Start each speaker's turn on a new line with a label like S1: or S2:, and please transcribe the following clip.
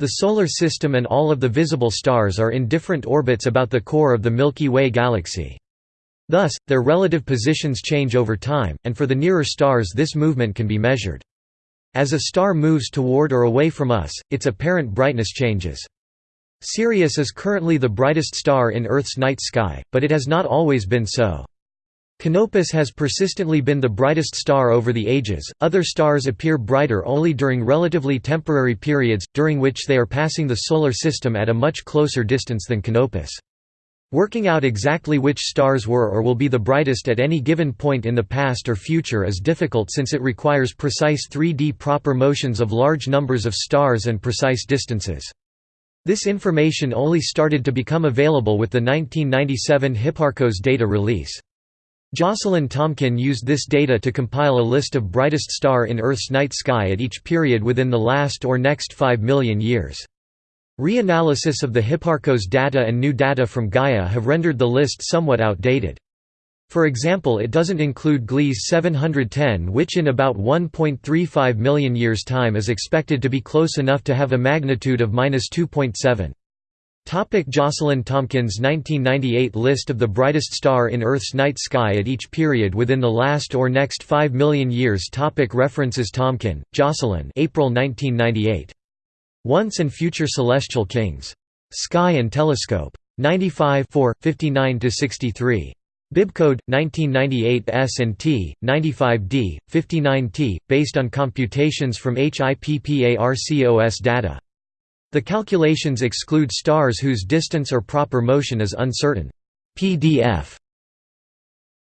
S1: The Solar System and all of the visible stars are in different orbits about the core of the Milky Way galaxy. Thus, their relative positions change over time, and for the nearer stars this movement can be measured. As a star moves toward or away from us, its apparent brightness changes. Sirius is currently the brightest star in Earth's night sky, but it has not always been so. Canopus has persistently been the brightest star over the ages. Other stars appear brighter only during relatively temporary periods, during which they are passing the Solar System at a much closer distance than Canopus. Working out exactly which stars were or will be the brightest at any given point in the past or future is difficult since it requires precise 3D proper motions of large numbers of stars and precise distances. This information only started to become available with the 1997 Hipparcos data release. Jocelyn Tomkin used this data to compile a list of brightest star in Earth's night sky at each period within the last or next 5 million years. Reanalysis of the Hipparcos data and new data from Gaia have rendered the list somewhat outdated. For example it doesn't include Gliese 710 which in about 1.35 million years' time is expected to be close enough to have a magnitude of 2.7. Topic Jocelyn Tomkin's 1998 list of the brightest star in Earth's night sky at each period within the last or next 5 million years Topic References Tomkin, Jocelyn April 1998. Once and Future Celestial Kings. Sky and Telescope. 95 59–63. Bibcode 1998 S&T 95D 59T based on computations from HIPPARCOS data the calculations exclude stars whose distance or proper motion is uncertain. PDF